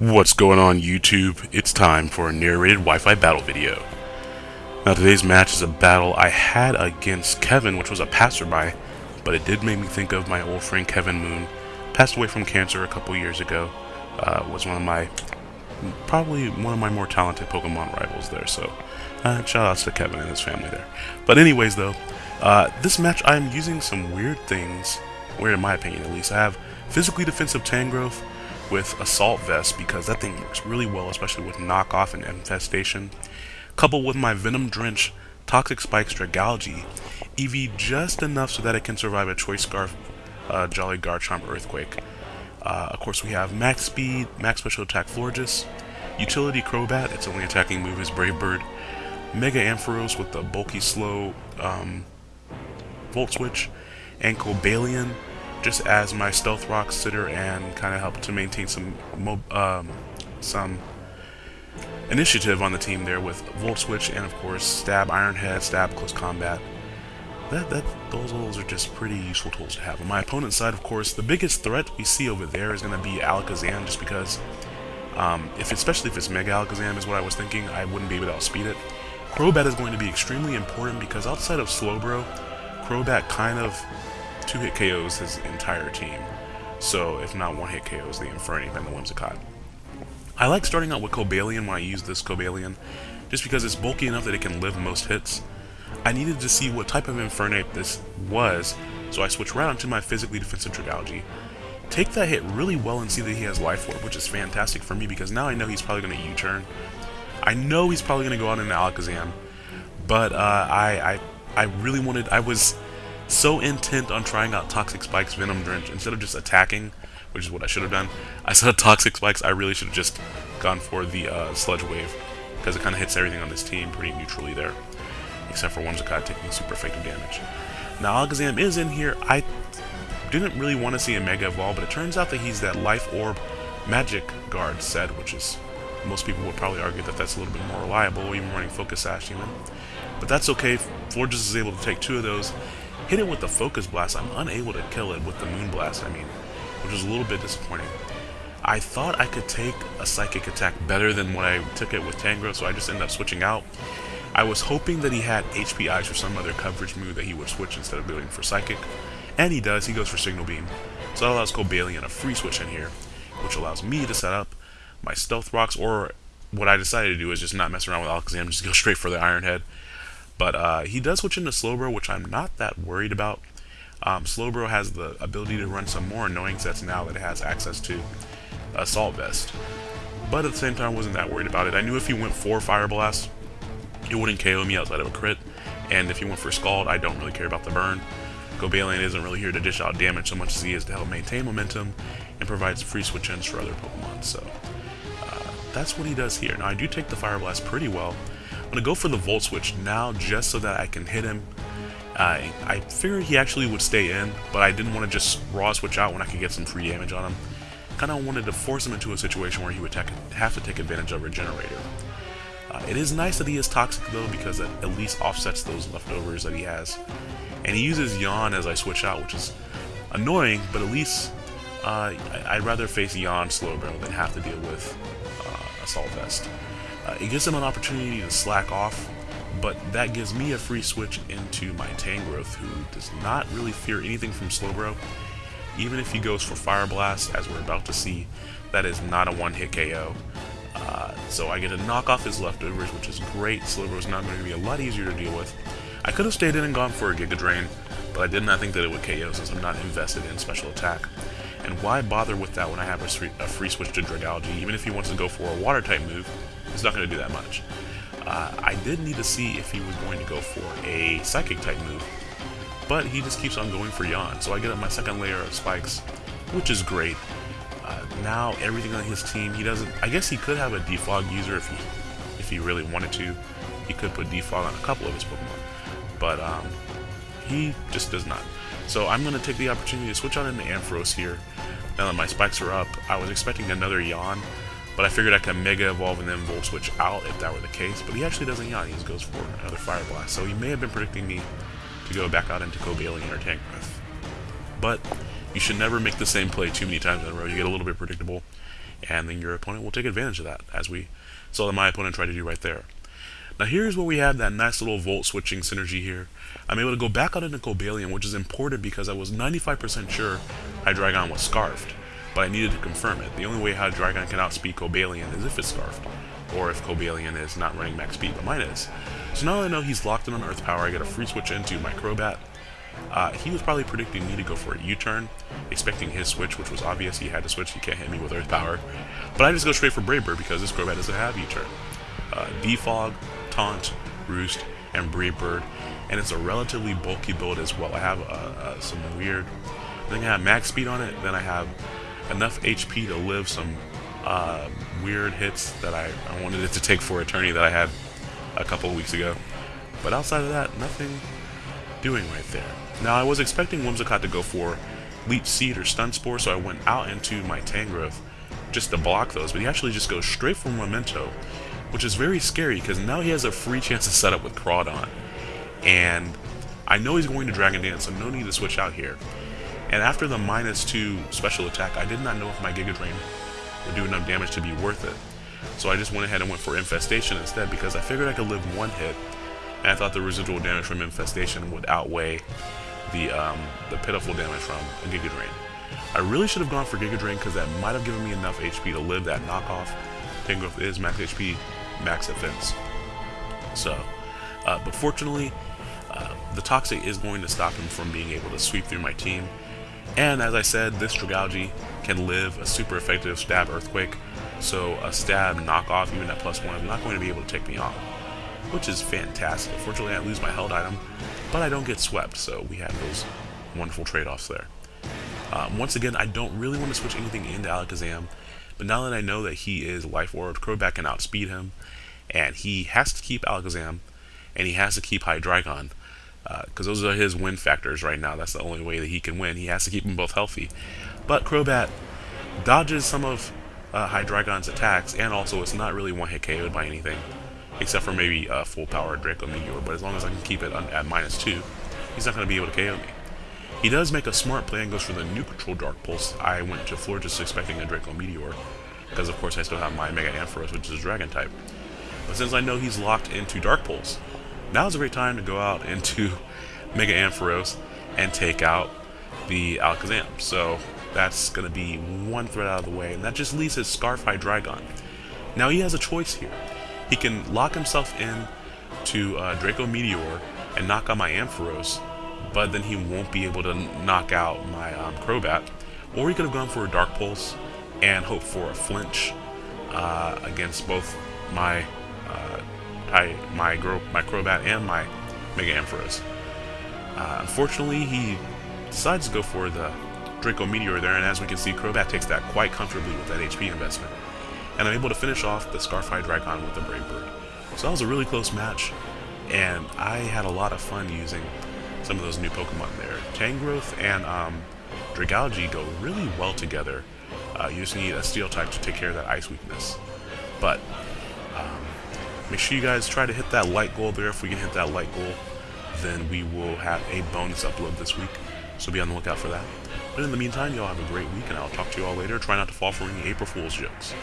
What's going on YouTube? It's time for a narrated Wi-Fi battle video. Now today's match is a battle I had against Kevin, which was a passerby, but it did make me think of my old friend Kevin Moon. Passed away from cancer a couple years ago. Uh, was one of my, probably one of my more talented Pokemon rivals there, so uh, shout outs to Kevin and his family there. But anyways though, uh, this match I'm using some weird things, weird in my opinion at least. I have physically defensive Tangrowth, with Assault Vest because that thing works really well, especially with Knockoff and Infestation. Coupled with my Venom Drench, Toxic Spikes, Dragalge, EV just enough so that it can survive a Choice Scarf, uh, Jolly Garchomp Earthquake. Uh, of course, we have Max Speed, Max Special Attack Florges, Utility Crobat, its only attacking move is Brave Bird, Mega Ampharos with the bulky slow um, Volt Switch, and Cobalion just as my Stealth Rock sitter and kind of help to maintain some um, some initiative on the team there with Volt Switch and of course Stab, Iron Head, Stab, Close Combat. That, that, those, those are just pretty useful tools to have. On my opponent's side, of course, the biggest threat we see over there is going to be Alakazam, just because, um, if especially if it's Mega Alakazam is what I was thinking, I wouldn't be able to outspeed it. Crobat is going to be extremely important because outside of Slowbro, Crobat kind of two-hit KOs his entire team. So, if not one-hit KOs, the Infernape and the Whimsicott. I like starting out with Cobalion when I use this Cobalion, just because it's bulky enough that it can live most hits. I needed to see what type of Infernape this was, so I switched right onto my physically defensive Dragalge. Take that hit really well and see that he has Life Orb, which is fantastic for me because now I know he's probably going to U-turn. I know he's probably going to go out into Alakazam, but uh, I, I, I really wanted, I was so intent on trying out Toxic Spike's Venom Drench instead of just attacking, which is what I should have done. I saw Toxic Spikes, I really should have just gone for the uh, Sludge Wave, because it kind of hits everything on this team pretty neutrally there, except for Whimsicott taking super effective damage. Now Alakazam is in here. I didn't really want to see a Mega Evolve, but it turns out that he's that Life Orb Magic Guard set, which is most people would probably argue that that's a little bit more reliable, even running Focus Sash even. But that's okay. Florges is able to take two of those, hit it with the Focus Blast. I'm unable to kill it with the Moon Blast, I mean, which is a little bit disappointing. I thought I could take a Psychic attack better than when I took it with Tangrowth, so I just ended up switching out. I was hoping that he had HP Ice or some other coverage move that he would switch instead of going for Psychic, and he does, he goes for Signal Beam. So that allows Cobalion a free switch in here, which allows me to set up my Stealth Rocks, or what I decided to do is just not mess around with Alakazam, just go straight for the Iron Head. But uh, he does switch into Slowbro, which I'm not that worried about. Um, Slowbro has the ability to run some more annoying sets now that it has access to Assault Vest. But at the same time, I wasn't that worried about it. I knew if he went for Fire Blast, it wouldn't KO me outside of a crit. And if he went for Scald, I don't really care about the burn. Cobalion isn't really here to dish out damage so much as he is to help maintain momentum and provides free switch ins for other Pokemon. So uh, that's what he does here. Now I do take the Fire Blast pretty well, going to go for the Volt Switch now just so that I can hit him. Uh, I figured he actually would stay in, but I didn't want to just raw switch out when I could get some free damage on him. Kind of wanted to force him into a situation where he would have to take advantage of Regenerator. Uh, it is nice that he is Toxic though, because it at least offsets those leftovers that he has. And he uses Yawn as I switch out, which is annoying, but at least uh, I'd rather face Yawn Slowbro than have to deal with uh, Assault Vest. Uh, it gives him an opportunity to slack off, but that gives me a free switch into my Tangrowth, who does not really fear anything from Slowbro. Even if he goes for Fire Blast, as we're about to see, that is not a one-hit KO. Uh, so I get to knock off his leftovers, which is great. Slowbro is now going to be a lot easier to deal with. I could have stayed in and gone for a Giga Drain, but I did not think that it would KO since I'm not invested in special attack. And why bother with that when I have a free, switch to Dragalge, even if he wants to go for a water type move, it's not going to do that much. Uh, I did need to see if he was going to go for a Psychic type move, but he just keeps on going for Yawn. So I get up my second layer of spikes, which is great. Uh, now everything on his team, he doesn't. I guess he could have a defog user if he if he really wanted to. He could put defog on a couple of his Pokemon, but um, he just does not. So I'm going to take the opportunity to switch out into Ampharos here. Now that my spikes are up, I was expecting another Yawn, but I figured I could Mega Evolve and then Volt Switch out if that were the case. But he actually doesn't Yawn, he just goes for another Fire Blast. So he may have been predicting me to go back out into Cobalion or Tangrowth. But you should never make the same play too many times in a row. You get a little bit predictable, and then your opponent will take advantage of that, as we saw that my opponent tried to do right there. Now here's where we have that nice little volt switching synergy here. I'm able to go back out into Cobalion, which is important because I was 95% sure Hydreigon was Scarfed, but I needed to confirm it. The only way how Dragon can outspeed Cobalion is if it's Scarfed, or if Cobalion is not running max speed, but mine is. So now that I know he's locked in on Earth Power, I get a free switch into my Crobat. Uh, he was probably predicting me to go for a U-turn, expecting his switch, which was obvious he had to switch, he can't hit me with Earth Power. But I just go straight for Brave Bird because this Crobat doesn't have U-turn. Uh, Defog, Taunt, Roost, and Brave Bird, and it's a relatively bulky build as well. I have uh, uh, some weird, I think I have max speed on it, then I have enough HP to live some uh, weird hits that I, I wanted it to take for Eternity that I had a couple weeks ago. But outside of that, nothing doing right there. Now I was expecting Whimsicott to go for Leech Seed or Stun Spore, so I went out into my Tangrowth just to block those, but he actually just goes straight for Memento, which is very scary because now he has a free chance to set up with Crawdaunt. And I know he's going to Dragon Dance, so no need to switch out here. And after the minus 2 special attack, I did not know if my Giga Drain would do enough damage to be worth it. So I just went ahead and went for Infestation instead because I figured I could live one hit, and I thought the residual damage from Infestation would outweigh the um, the pitiful damage from a Giga Drain. I really should have gone for Giga Drain because that might have given me enough HP to live that knockoff. Tangrowth is max HP, max defense. So, uh, but fortunately, uh, the Toxic is going to stop him from being able to sweep through my team. And as I said, this Dragalge can live a super effective stab Earthquake, so a stab knockoff, even at plus one, is not going to be able to take me off, which is fantastic. Fortunately, I lose my held item, but I don't get swept, so we have those wonderful trade-offs there. Um, once again, I don't really want to switch anything into Alakazam, but now that I know that he is Life Orb, Crobat can outspeed him, and he has to keep Alakazam, and he has to keep Hydreigon, because uh, those are his win factors right now. That's the only way that he can win. He has to keep them both healthy. But Crobat dodges some of uh, Hydreigon's attacks, and also it's not really one-hit KO'd by anything, except for maybe uh, full power Draco Meteor, but as long as I can keep it at minus 2, he's not going to be able to KO me. He does make a smart play and goes for the neutral Dark Pulse. I went to floor just expecting a Draco Meteor, because of course I still have my Mega Ampharos, which is Dragon type. But since I know he's locked into Dark Pulse, now's a great time to go out into Mega Ampharos and take out the Alakazam. So that's going to be one threat out of the way, and that just leaves his Scarf Dragon. Now he has a choice here. He can lock himself in to uh, Draco Meteor and knock out my Ampharos, but then he won't be able to knock out my um, Crobat. Or he could have gone for a Dark Pulse and hoped for a flinch uh, against both my uh, my, my Crobat and my Mega Ampharos. Uh, unfortunately, he decides to go for the Draco Meteor there, and as we can see, Crobat takes that quite comfortably with that HP investment. And I'm able to finish off the Scarf Hydreigon with the Brave Bird. So that was a really close match, and I had a lot of fun using some of those new Pokemon there. Tangrowth and um, Dragalge go really well together. Uh, you just need a Steel type to take care of that Ice weakness. But um, make sure you guys try to hit that light goal there. If we can hit that light goal, then we will have a bonus upload this week. So be on the lookout for that. But in the meantime, y'all have a great week, and I'll talk to you all later. Try not to fall for any April Fool's jokes.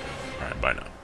Alright, bye now.